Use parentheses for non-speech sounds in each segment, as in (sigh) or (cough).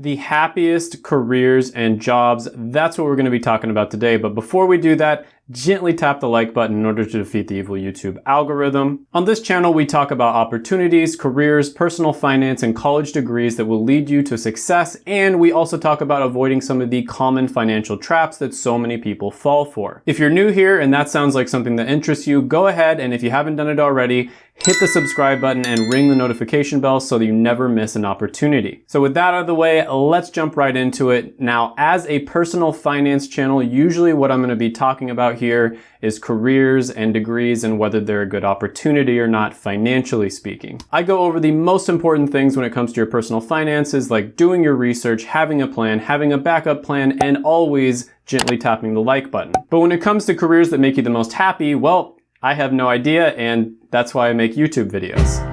the happiest careers and jobs. That's what we're going to be talking about today. But before we do that, gently tap the like button in order to defeat the evil YouTube algorithm. On this channel, we talk about opportunities, careers, personal finance, and college degrees that will lead you to success. And we also talk about avoiding some of the common financial traps that so many people fall for. If you're new here and that sounds like something that interests you, go ahead and if you haven't done it already, hit the subscribe button and ring the notification bell so that you never miss an opportunity. So with that out of the way, let's jump right into it. Now, as a personal finance channel, usually what I'm gonna be talking about here is careers and degrees and whether they're a good opportunity or not financially speaking. I go over the most important things when it comes to your personal finances, like doing your research, having a plan, having a backup plan, and always gently tapping the like button. But when it comes to careers that make you the most happy, well, I have no idea and that's why I make YouTube videos.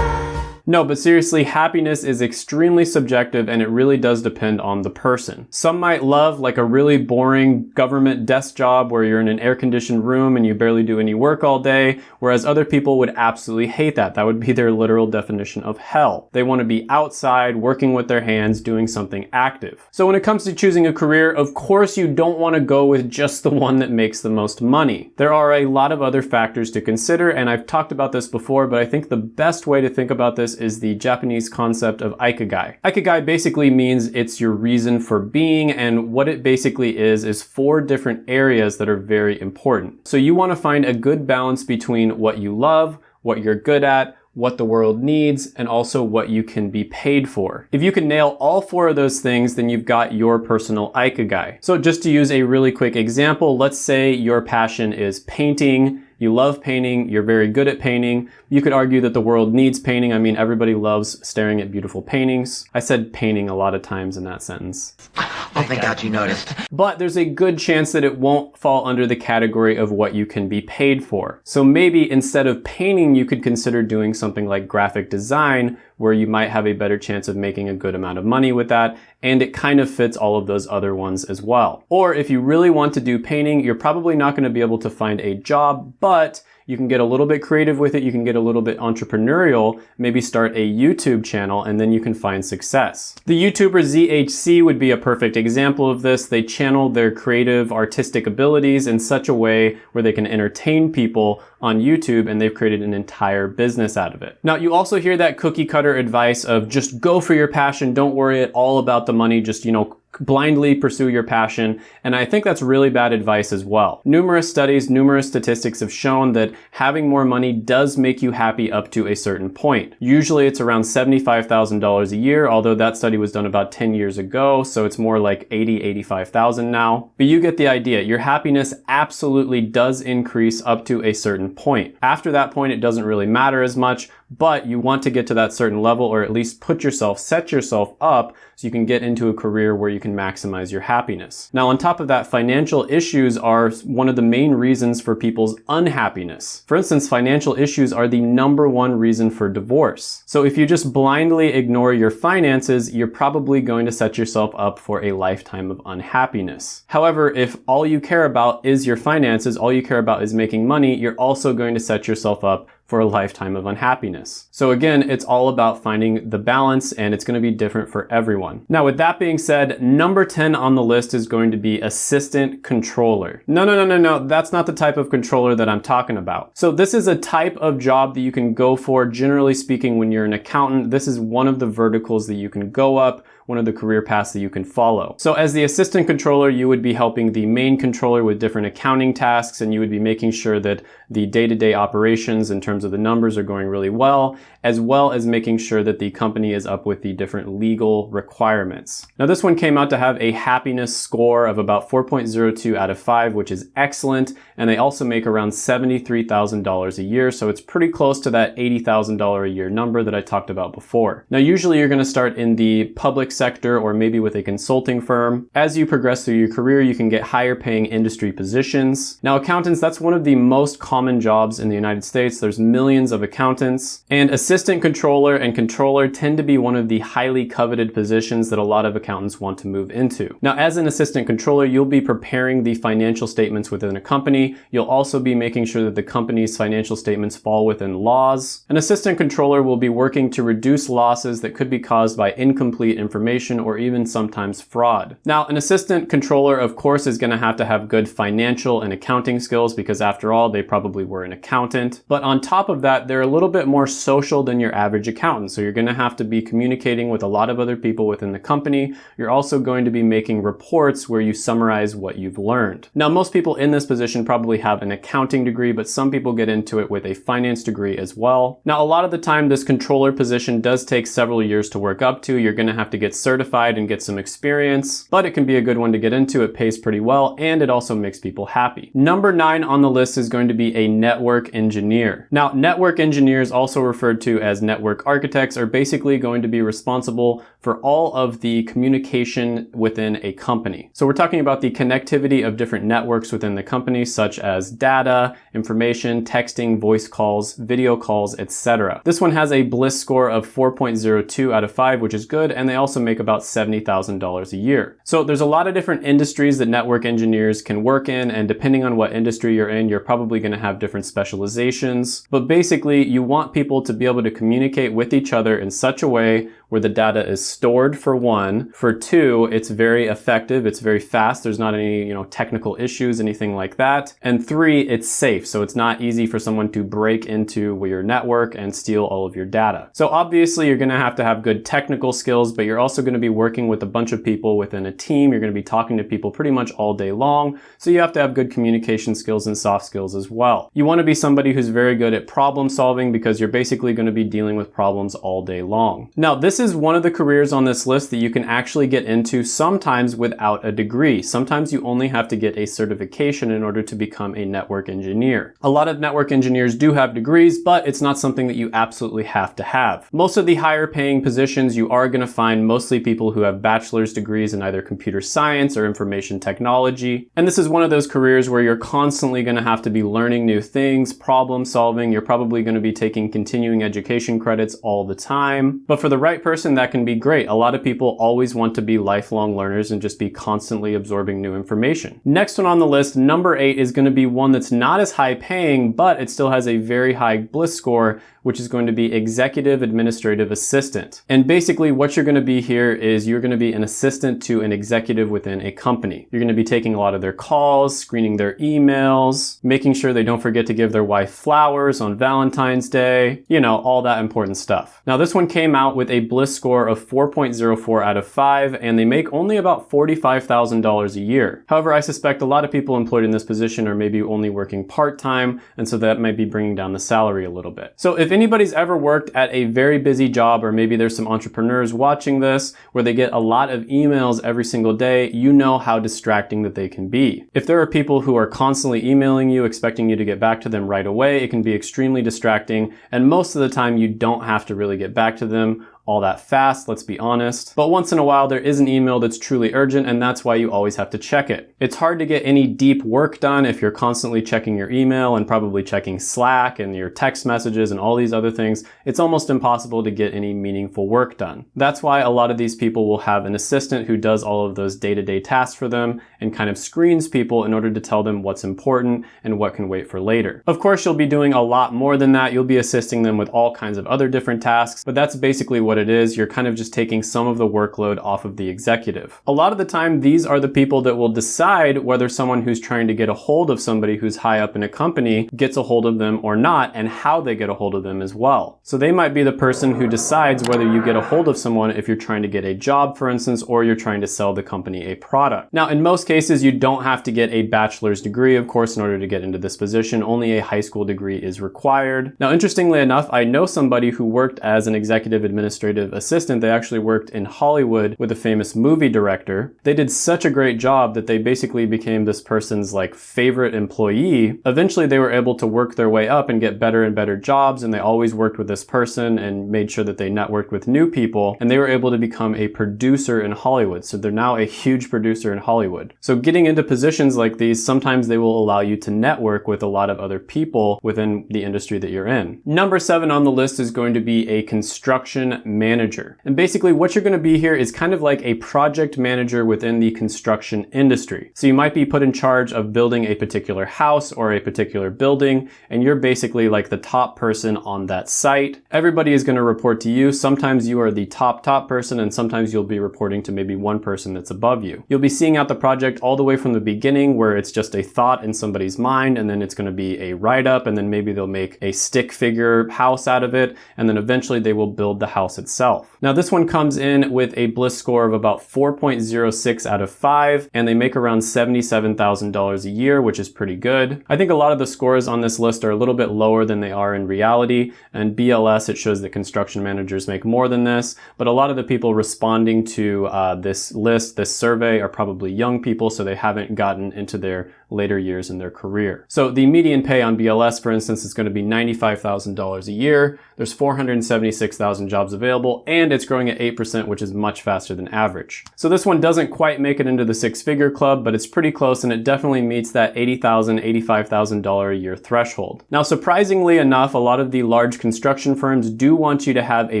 No, but seriously, happiness is extremely subjective and it really does depend on the person. Some might love like a really boring government desk job where you're in an air-conditioned room and you barely do any work all day, whereas other people would absolutely hate that. That would be their literal definition of hell. They want to be outside, working with their hands, doing something active. So when it comes to choosing a career, of course you don't want to go with just the one that makes the most money. There are a lot of other factors to consider, and I've talked about this before, but I think the best way to think about this is the Japanese concept of ikigai. Ikigai basically means it's your reason for being and what it basically is is four different areas that are very important. So you want to find a good balance between what you love, what you're good at, what the world needs, and also what you can be paid for. If you can nail all four of those things, then you've got your personal ikigai. So just to use a really quick example, let's say your passion is painting, you love painting, you're very good at painting. You could argue that the world needs painting. I mean, everybody loves staring at beautiful paintings. I said painting a lot of times in that sentence. Oh, thank God you noticed. But there's a good chance that it won't fall under the category of what you can be paid for. So maybe instead of painting, you could consider doing something like graphic design, where you might have a better chance of making a good amount of money with that, and it kind of fits all of those other ones as well. Or if you really want to do painting, you're probably not gonna be able to find a job, but you can get a little bit creative with it. You can get a little bit entrepreneurial, maybe start a YouTube channel, and then you can find success. The YouTuber ZHC would be a perfect example of this. They channel their creative, artistic abilities in such a way where they can entertain people on YouTube and they've created an entire business out of it. Now, you also hear that cookie cutter advice of just go for your passion. Don't worry at all about the money. Just, you know, blindly pursue your passion, and I think that's really bad advice as well. Numerous studies, numerous statistics have shown that having more money does make you happy up to a certain point. Usually it's around $75,000 a year, although that study was done about 10 years ago, so it's more like 80, 85,000 now. But you get the idea. Your happiness absolutely does increase up to a certain point. After that point, it doesn't really matter as much, but you want to get to that certain level or at least put yourself, set yourself up so you can get into a career where you can maximize your happiness. Now, on top of that, financial issues are one of the main reasons for people's unhappiness. For instance, financial issues are the number one reason for divorce. So if you just blindly ignore your finances, you're probably going to set yourself up for a lifetime of unhappiness. However, if all you care about is your finances, all you care about is making money, you're also going to set yourself up for a lifetime of unhappiness. So again, it's all about finding the balance and it's gonna be different for everyone. Now with that being said, number 10 on the list is going to be assistant controller. No, no, no, no, no, that's not the type of controller that I'm talking about. So this is a type of job that you can go for, generally speaking, when you're an accountant. This is one of the verticals that you can go up one of the career paths that you can follow. So as the assistant controller, you would be helping the main controller with different accounting tasks and you would be making sure that the day-to-day -day operations in terms of the numbers are going really well, as well as making sure that the company is up with the different legal requirements. Now this one came out to have a happiness score of about 4.02 out of 5, which is excellent, and they also make around $73,000 a year, so it's pretty close to that $80,000 a year number that I talked about before. Now usually you're going to start in the public sector or maybe with a consulting firm. As you progress through your career, you can get higher paying industry positions. Now accountants, that's one of the most common jobs in the United States. There's millions of accountants. And assistant controller and controller tend to be one of the highly coveted positions that a lot of accountants want to move into. Now, as an assistant controller, you'll be preparing the financial statements within a company. You'll also be making sure that the company's financial statements fall within laws. An assistant controller will be working to reduce losses that could be caused by incomplete information or even sometimes fraud. Now, an assistant controller, of course, is going to have to have good financial and accounting skills because after all, they probably were an accountant. But on top of that, they're a little bit more social than your average accountant. So you're going to have to be communicating with a lot of other people within the company. You're also going to be making reports where you summarize what you've learned. Now, most people in this position probably have an accounting degree, but some people get into it with a finance degree as well. Now, a lot of the time, this controller position does take several years to work up to. You're going to have to get certified and get some experience, but it can be a good one to get into. It pays pretty well, and it also makes people happy. Number nine on the list is going to be a network engineer. Now, network engineers, also referred to as network architects, are basically going to be responsible for all of the communication within a company. So we're talking about the connectivity of different networks within the company, such as data, information, texting, voice calls, video calls, etc. This one has a Bliss score of 4.02 out of 5, which is good, and they also make about $70,000 a year. So there's a lot of different industries that network engineers can work in, and depending on what industry you're in, you're probably going to have different specializations. But basically, you want people to be able to communicate with each other in such a way where the data is stored for one. For two, it's very effective. It's very fast. There's not any, you know, technical issues, anything like that. And three, it's safe. So it's not easy for someone to break into your network and steal all of your data. So obviously you're going to have to have good technical skills, but you're also going to be working with a bunch of people within a team. You're going to be talking to people pretty much all day long. So you have to have good communication skills and soft skills as well. You want to be somebody who's very good at problem solving because you're basically going to be dealing with problems all day long. Now, this is one of the careers on this list that you can actually get into sometimes without a degree. Sometimes you only have to get a certification in order to become a network engineer. A lot of network engineers do have degrees, but it's not something that you absolutely have to have. Most of the higher paying positions you are going to find mostly people who have bachelor's degrees in either computer science or information technology. And this is one of those careers where you're constantly going to have to be learning new things, problem solving. You're probably going to be taking continuing education credits all the time. But for the right person, person, that can be great. A lot of people always want to be lifelong learners and just be constantly absorbing new information. Next one on the list, number eight, is going to be one that's not as high paying, but it still has a very high bliss score, which is going to be executive administrative assistant. And basically what you're going to be here is you're going to be an assistant to an executive within a company. You're going to be taking a lot of their calls, screening their emails, making sure they don't forget to give their wife flowers on Valentine's Day, you know, all that important stuff. Now this one came out with a Bliss score of 4.04 out of 5 and they make only about $45,000 a year. However, I suspect a lot of people employed in this position are maybe only working part-time and so that might be bringing down the salary a little bit. So if if anybody's ever worked at a very busy job, or maybe there's some entrepreneurs watching this where they get a lot of emails every single day, you know how distracting that they can be. If there are people who are constantly emailing you, expecting you to get back to them right away, it can be extremely distracting. And most of the time you don't have to really get back to them all that fast, let's be honest. But once in a while, there is an email that's truly urgent, and that's why you always have to check it. It's hard to get any deep work done if you're constantly checking your email and probably checking Slack and your text messages and all these other things. It's almost impossible to get any meaningful work done. That's why a lot of these people will have an assistant who does all of those day-to-day -day tasks for them and kind of screens people in order to tell them what's important and what can wait for later. Of course, you'll be doing a lot more than that. You'll be assisting them with all kinds of other different tasks, but that's basically what it is, you're kind of just taking some of the workload off of the executive. A lot of the time, these are the people that will decide whether someone who's trying to get a hold of somebody who's high up in a company gets a hold of them or not, and how they get a hold of them as well. So they might be the person who decides whether you get a hold of someone if you're trying to get a job, for instance, or you're trying to sell the company a product. Now, in most cases, you don't have to get a bachelor's degree, of course, in order to get into this position. Only a high school degree is required. Now, interestingly enough, I know somebody who worked as an executive administrator administrative assistant. They actually worked in Hollywood with a famous movie director. They did such a great job that they basically became this person's like favorite employee. Eventually they were able to work their way up and get better and better jobs and they always worked with this person and made sure that they networked with new people and they were able to become a producer in Hollywood. So they're now a huge producer in Hollywood. So getting into positions like these, sometimes they will allow you to network with a lot of other people within the industry that you're in. Number seven on the list is going to be a construction manager. And basically what you're going to be here is kind of like a project manager within the construction industry. So you might be put in charge of building a particular house or a particular building, and you're basically like the top person on that site. Everybody is going to report to you. Sometimes you are the top, top person, and sometimes you'll be reporting to maybe one person that's above you. You'll be seeing out the project all the way from the beginning where it's just a thought in somebody's mind, and then it's going to be a write-up, and then maybe they'll make a stick figure house out of it, and then eventually they will build the house itself. Now this one comes in with a Bliss score of about 4.06 out of 5, and they make around $77,000 a year, which is pretty good. I think a lot of the scores on this list are a little bit lower than they are in reality, and BLS, it shows that construction managers make more than this, but a lot of the people responding to uh, this list, this survey, are probably young people, so they haven't gotten into their later years in their career. So the median pay on BLS, for instance, is going to be $95,000 a year. There's 476,000 jobs available, and it's growing at 8%, which is much faster than average. So this one doesn't quite make it into the six-figure club, but it's pretty close, and it definitely meets that $80,000, $85,000 a year threshold. Now, surprisingly enough, a lot of the large construction firms do want you to have a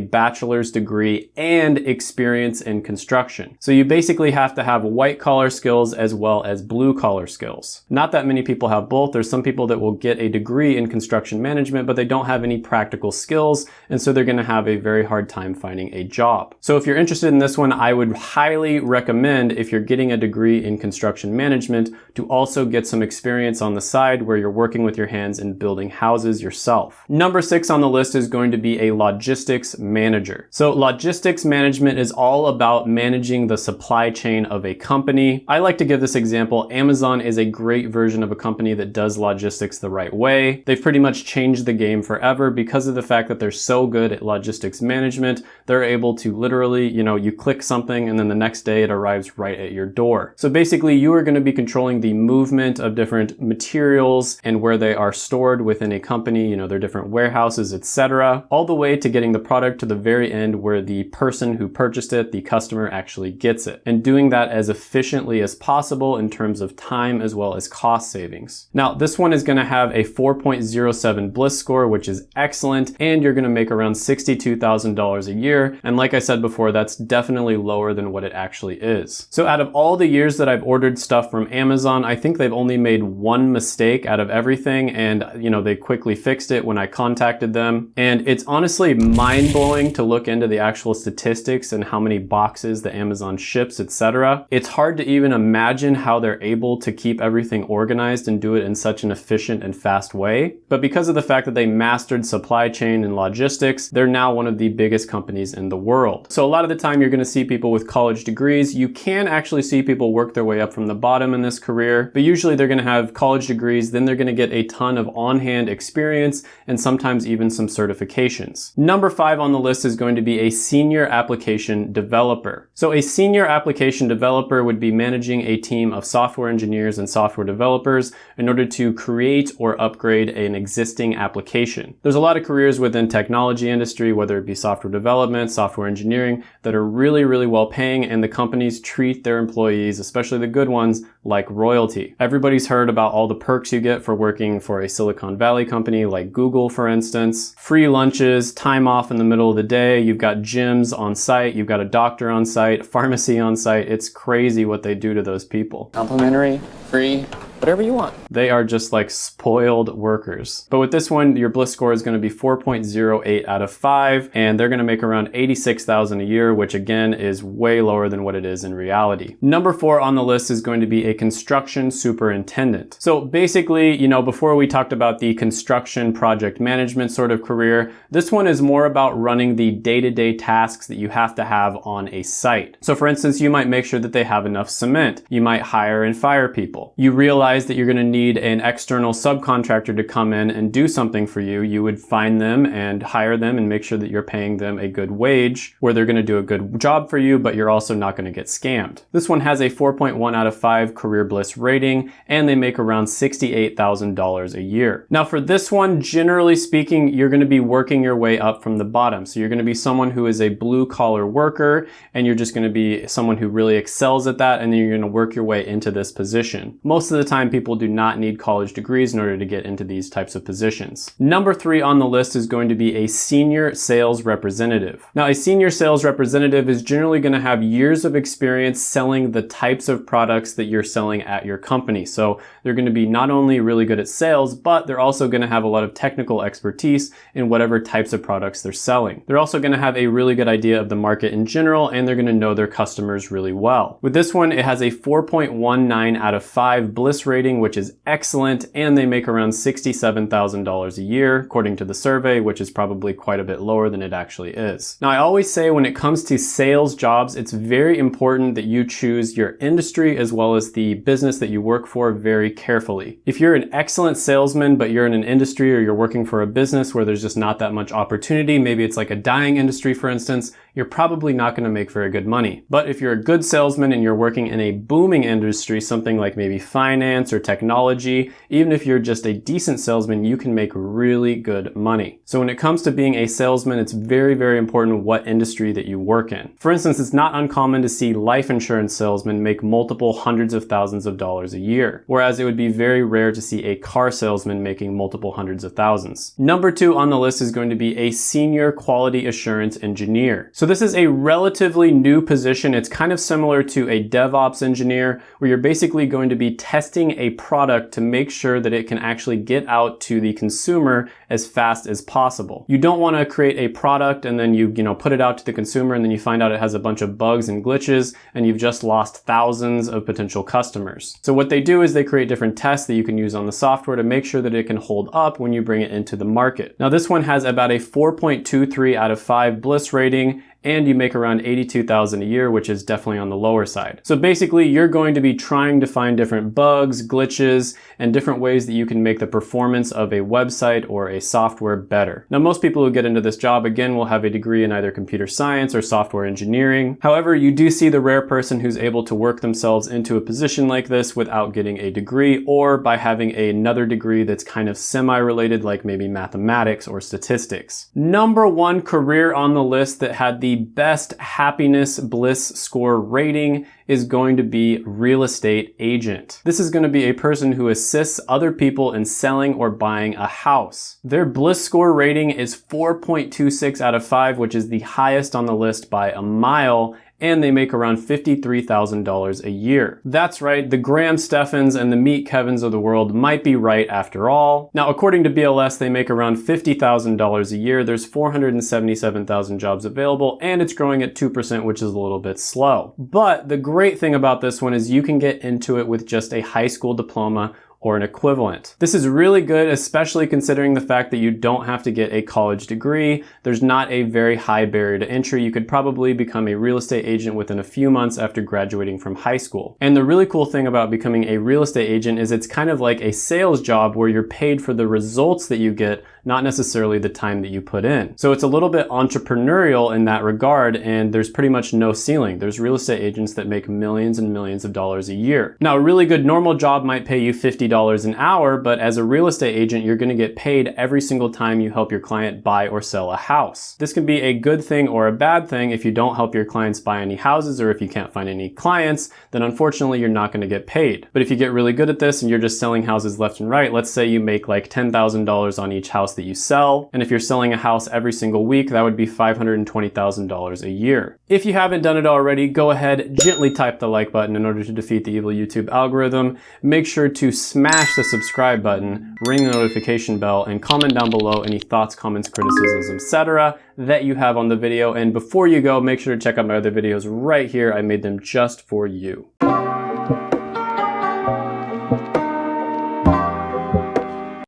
bachelor's degree and experience in construction. So you basically have to have white collar skills as well as blue collar skills. Not that many people have both. There's some people that will get a degree in construction management, but they don't have any practical skills, and so they're gonna have a very hard time finding a job. So if you're interested in this one, I would highly recommend if you're getting a degree in construction management to also get some experience on the side where you're working with your hands and building houses yourself. Number six on the list is going to be a logistics manager. So logistics management is all about managing the supply chain of a company. I like to give this example. Amazon is a great great version of a company that does logistics the right way. They've pretty much changed the game forever because of the fact that they're so good at logistics management. They're able to literally, you know, you click something and then the next day it arrives right at your door. So basically you are going to be controlling the movement of different materials and where they are stored within a company, you know, their different warehouses, etc., all the way to getting the product to the very end where the person who purchased it, the customer actually gets it. And doing that as efficiently as possible in terms of time as well as cost savings. Now, this one is gonna have a 4.07 Bliss score, which is excellent, and you're gonna make around $62,000 a year. And like I said before, that's definitely lower than what it actually is. So out of all the years that I've ordered stuff from Amazon, I think they've only made one mistake out of everything, and you know, they quickly fixed it when I contacted them. And it's honestly mind-blowing to look into the actual statistics and how many boxes the Amazon ships, etc. It's hard to even imagine how they're able to keep everything everything organized and do it in such an efficient and fast way. But because of the fact that they mastered supply chain and logistics, they're now one of the biggest companies in the world. So a lot of the time you're gonna see people with college degrees. You can actually see people work their way up from the bottom in this career, but usually they're gonna have college degrees, then they're gonna get a ton of on-hand experience and sometimes even some certifications. Number five on the list is going to be a senior application developer. So a senior application developer would be managing a team of software engineers and software software developers in order to create or upgrade an existing application. There's a lot of careers within technology industry, whether it be software development, software engineering, that are really, really well paying and the companies treat their employees, especially the good ones, like royalty. Everybody's heard about all the perks you get for working for a Silicon Valley company like Google, for instance. Free lunches, time off in the middle of the day, you've got gyms on site, you've got a doctor on site, (laughs) pharmacy on site. It's crazy what they do to those people. Complimentary, free, whatever you want. They are just like spoiled workers. But with this one, your bliss score is going to be 4.08 out of 5, and they're going to make around 86,000 a year, which again is way lower than what it is in reality. Number four on the list is going to be a construction superintendent. So basically, you know, before we talked about the construction project management sort of career, this one is more about running the day-to-day -day tasks that you have to have on a site. So for instance, you might make sure that they have enough cement. You might hire and fire people. You realize realize that you're going to need an external subcontractor to come in and do something for you, you would find them and hire them and make sure that you're paying them a good wage where they're going to do a good job for you, but you're also not going to get scammed. This one has a 4.1 out of 5 Career Bliss rating and they make around $68,000 a year. Now for this one, generally speaking, you're going to be working your way up from the bottom. So you're going to be someone who is a blue collar worker and you're just going to be someone who really excels at that and then you're going to work your way into this position. Most of the time people do not need college degrees in order to get into these types of positions. Number three on the list is going to be a senior sales representative. Now a senior sales representative is generally going to have years of experience selling the types of products that you're selling at your company. So they're going to be not only really good at sales, but they're also going to have a lot of technical expertise in whatever types of products they're selling. They're also going to have a really good idea of the market in general, and they're going to know their customers really well. With this one, it has a 4.19 out of 5 Bliss rating, which is excellent, and they make around $67,000 a year, according to the survey, which is probably quite a bit lower than it actually is. Now, I always say when it comes to sales jobs, it's very important that you choose your industry as well as the business that you work for very carefully. If you're an excellent salesman, but you're in an industry or you're working for a business where there's just not that much opportunity, maybe it's like a dying industry, for instance, you're probably not going to make very good money. But if you're a good salesman and you're working in a booming industry, something like maybe finance or technology, even if you're just a decent salesman, you can make really good money. So when it comes to being a salesman, it's very, very important what industry that you work in. For instance, it's not uncommon to see life insurance salesmen make multiple hundreds of thousands of dollars a year, whereas it would be very rare to see a car salesman making multiple hundreds of thousands. Number two on the list is going to be a senior quality assurance engineer. So this is a relatively new position. It's kind of similar to a DevOps engineer where you're basically going to be testing a product to make sure that it can actually get out to the consumer as fast as possible. You don't want to create a product and then you, you know, put it out to the consumer and then you find out it has a bunch of bugs and glitches and you've just lost thousands of potential customers. So what they do is they create different tests that you can use on the software to make sure that it can hold up when you bring it into the market. Now this one has about a 4.23 out of 5 Bliss rating and you make around 82,000 a year, which is definitely on the lower side. So basically you're going to be trying to find different bugs, glitches, and different ways that you can make the performance of a website or a software better. Now most people who get into this job again will have a degree in either computer science or software engineering. However, you do see the rare person who's able to work themselves into a position like this without getting a degree or by having another degree that's kind of semi-related like maybe mathematics or statistics. Number one career on the list that had the the best happiness bliss score rating is going to be real estate agent. This is going to be a person who assists other people in selling or buying a house. Their bliss score rating is 4.26 out of 5, which is the highest on the list by a mile and they make around $53,000 a year. That's right, the Graham Stephans and the Meet Kevins of the world might be right after all. Now, according to BLS, they make around $50,000 a year. There's 477,000 jobs available, and it's growing at 2%, which is a little bit slow. But the great thing about this one is you can get into it with just a high school diploma or an equivalent. This is really good, especially considering the fact that you don't have to get a college degree. There's not a very high barrier to entry. You could probably become a real estate agent within a few months after graduating from high school. And the really cool thing about becoming a real estate agent is it's kind of like a sales job where you're paid for the results that you get not necessarily the time that you put in. So it's a little bit entrepreneurial in that regard and there's pretty much no ceiling. There's real estate agents that make millions and millions of dollars a year. Now a really good normal job might pay you $50 an hour, but as a real estate agent, you're gonna get paid every single time you help your client buy or sell a house. This can be a good thing or a bad thing if you don't help your clients buy any houses or if you can't find any clients, then unfortunately you're not gonna get paid. But if you get really good at this and you're just selling houses left and right, let's say you make like $10,000 on each house that you sell. And if you're selling a house every single week, that would be $520,000 a year. If you haven't done it already, go ahead, gently type the like button in order to defeat the evil YouTube algorithm. Make sure to smash the subscribe button, ring the notification bell, and comment down below any thoughts, comments, criticisms, etc. that you have on the video. And before you go, make sure to check out my other videos right here. I made them just for you.